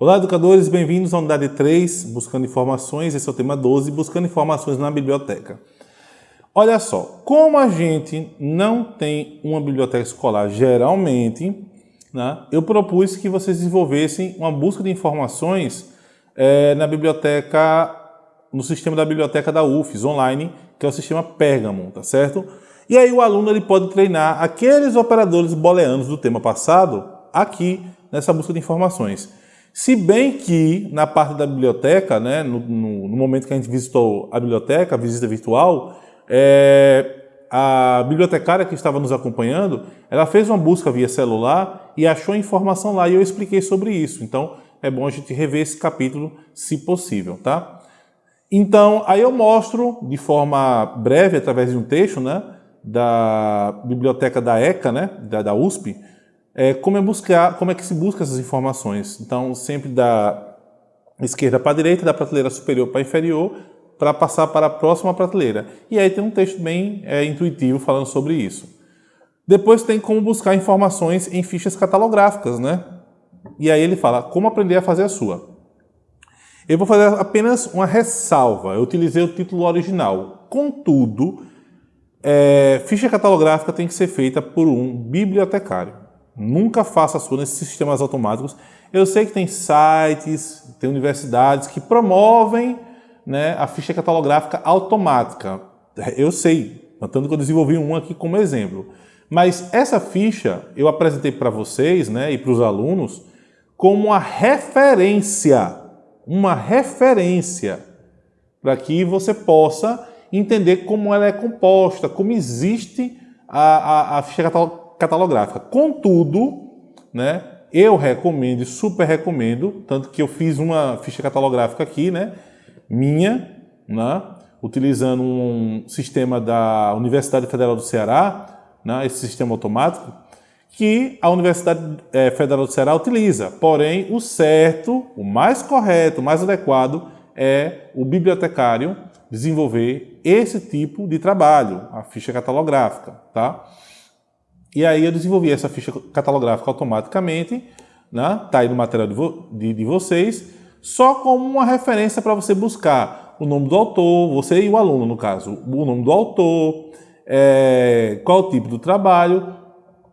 Olá, educadores, bem-vindos à unidade 3, Buscando Informações, esse é o tema 12, Buscando Informações na Biblioteca. Olha só, como a gente não tem uma biblioteca escolar geralmente, né, eu propus que vocês desenvolvessem uma busca de informações é, na biblioteca, no sistema da biblioteca da UFES, online, que é o sistema Pergamon, tá certo? E aí o aluno ele pode treinar aqueles operadores booleanos do tema passado aqui nessa busca de informações. Se bem que na parte da biblioteca, né, no, no, no momento que a gente visitou a biblioteca, a visita virtual, é, a bibliotecária que estava nos acompanhando, ela fez uma busca via celular e achou informação lá e eu expliquei sobre isso. Então é bom a gente rever esse capítulo se possível, tá? Então aí eu mostro de forma breve, através de um texto, né, da biblioteca da ECA, né, da, da USP, é, como, é buscar, como é que se busca essas informações. Então, sempre da esquerda para a direita, da prateleira superior para a inferior, para passar para a próxima prateleira. E aí tem um texto bem é, intuitivo falando sobre isso. Depois tem como buscar informações em fichas catalográficas, né? E aí ele fala como aprender a fazer a sua. Eu vou fazer apenas uma ressalva. Eu utilizei o título original. Contudo, é, ficha catalográfica tem que ser feita por um bibliotecário. Nunca faça a sua nesses sistemas automáticos. Eu sei que tem sites, tem universidades que promovem né, a ficha catalográfica automática. Eu sei, tanto que eu desenvolvi um aqui como exemplo. Mas essa ficha eu apresentei para vocês né, e para os alunos como uma referência, uma referência, para que você possa entender como ela é composta, como existe a, a, a ficha catalográfica catalográfica. Contudo, né, eu recomendo, super recomendo, tanto que eu fiz uma ficha catalográfica aqui, né, minha, né, utilizando um sistema da Universidade Federal do Ceará, né, esse sistema automático, que a Universidade é, Federal do Ceará utiliza. Porém, o certo, o mais correto, o mais adequado é o bibliotecário desenvolver esse tipo de trabalho, a ficha catalográfica, tá? E aí eu desenvolvi essa ficha catalográfica automaticamente, né? tá aí no material de, vo de, de vocês, só como uma referência para você buscar o nome do autor, você e o aluno no caso, o nome do autor, é, qual o tipo do trabalho,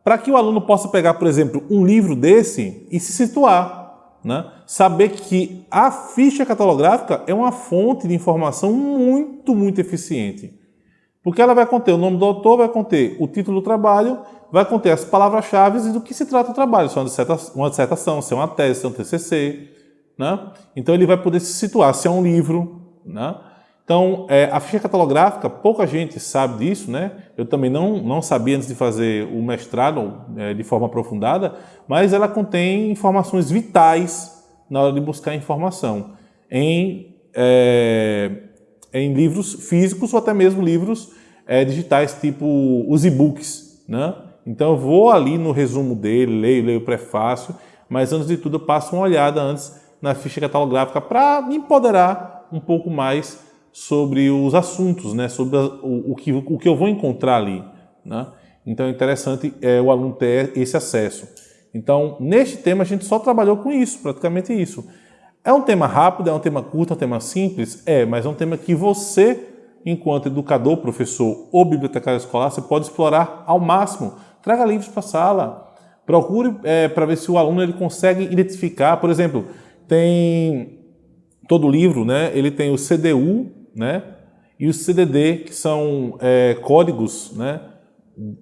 para que o aluno possa pegar, por exemplo, um livro desse e se situar. Né? Saber que a ficha catalográfica é uma fonte de informação muito, muito eficiente. Porque ela vai conter o nome do autor, vai conter o título do trabalho, vai conter as palavras-chave e do que se trata o trabalho, se é uma dissertação, se é uma tese, se é um TCC. Né? Então ele vai poder se situar, se é um livro. Né? Então, é, a ficha catalográfica, pouca gente sabe disso, né? Eu também não, não sabia antes de fazer o mestrado é, de forma aprofundada, mas ela contém informações vitais na hora de buscar informação em é, em livros físicos ou até mesmo livros é, digitais, tipo os e-books. Né? Então eu vou ali no resumo dele, leio, leio o prefácio, mas antes de tudo eu passo uma olhada antes na ficha catalográfica para me empoderar um pouco mais sobre os assuntos, né? sobre o, o, que, o que eu vou encontrar ali. Né? Então é interessante é, o aluno ter esse acesso. Então, neste tema, a gente só trabalhou com isso, praticamente isso. É um tema rápido, é um tema curto, é um tema simples? É, mas é um tema que você, enquanto educador, professor ou bibliotecário escolar, você pode explorar ao máximo. Traga livros para a sala, procure é, para ver se o aluno ele consegue identificar, por exemplo, tem todo livro, né? Ele tem o CDU, né? E o CDD, que são é, códigos, né?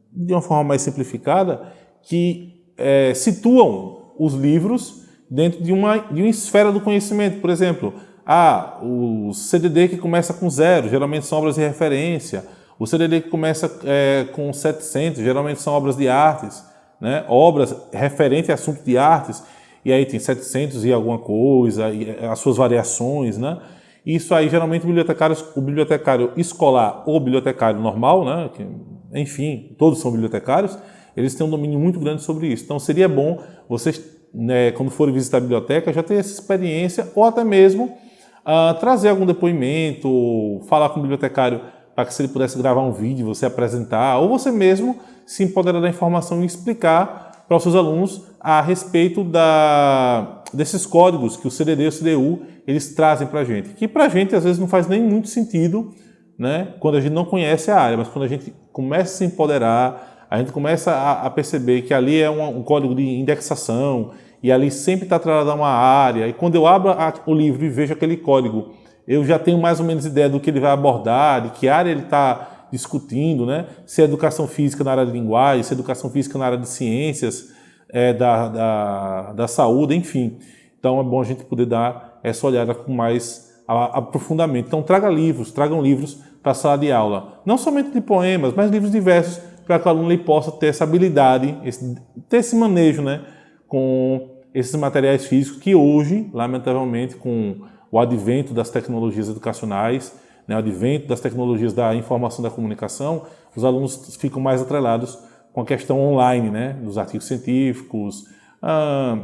De uma forma mais simplificada, que é, situam os livros dentro de uma, de uma esfera do conhecimento. Por exemplo, ah, o CDD que começa com zero, geralmente são obras de referência. O CDD que começa é, com 700, geralmente são obras de artes, né? obras referentes a assunto de artes, e aí tem 700 e alguma coisa, e é, as suas variações, né? Isso aí, geralmente, o bibliotecário, o bibliotecário escolar ou bibliotecário normal, né? Que, enfim, todos são bibliotecários, eles têm um domínio muito grande sobre isso. Então, seria bom vocês né, quando forem visitar a biblioteca, já ter essa experiência ou até mesmo uh, trazer algum depoimento, falar com o bibliotecário para que se ele pudesse gravar um vídeo, você apresentar, ou você mesmo se empoderar da informação e explicar para os seus alunos a respeito da, desses códigos que o CDD e o CDU eles trazem para a gente, que para a gente às vezes não faz nem muito sentido né, quando a gente não conhece a área, mas quando a gente começa a se empoderar, a gente começa a, a perceber que ali é um, um, código de indexação e ali sempre está atrelado uma área, e quando eu abro a, o livro e vejo aquele código, eu já tenho mais ou menos ideia do que ele vai abordar, de que área ele está discutindo, né? se é educação física na área de linguagem, se é educação física na área de ciências, é, da, da, da saúde, enfim. Então é bom a gente poder dar essa olhada com mais aprofundamento. Então traga livros, tragam livros para a sala de aula. Não somente de poemas, mas livros diversos, para que o aluno possa ter essa habilidade, esse, ter esse manejo né, com esses materiais físicos que hoje, lamentavelmente, com o advento das tecnologias educacionais, né, o advento das tecnologias da informação e da comunicação, os alunos ficam mais atrelados com a questão online, né, dos artigos científicos, ah,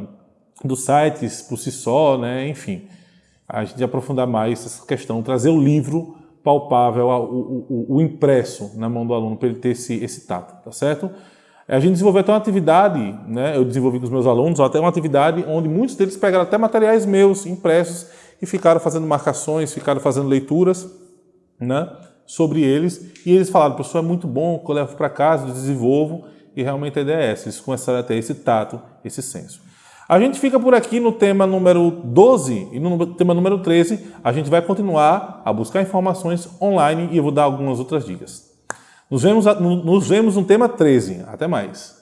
dos sites por si só, né, enfim. A gente aprofundar mais essa questão, trazer o livro palpável, o, o, o impresso na mão do aluno, para ele ter esse, esse tato, tá certo? A gente desenvolveu até uma atividade, né, eu desenvolvi com os meus alunos, até uma atividade onde muitos deles pegaram até materiais meus, impressos, e ficaram fazendo marcações, ficaram fazendo leituras, né, sobre eles, e eles falaram, professor, é muito bom, eu levo para casa, desenvolvo, e realmente a ideia é essa, eles começaram a ter esse tato, esse senso. A gente fica por aqui no tema número 12 e no tema número 13 a gente vai continuar a buscar informações online e eu vou dar algumas outras dicas. Nos vemos, nos vemos no tema 13. Até mais.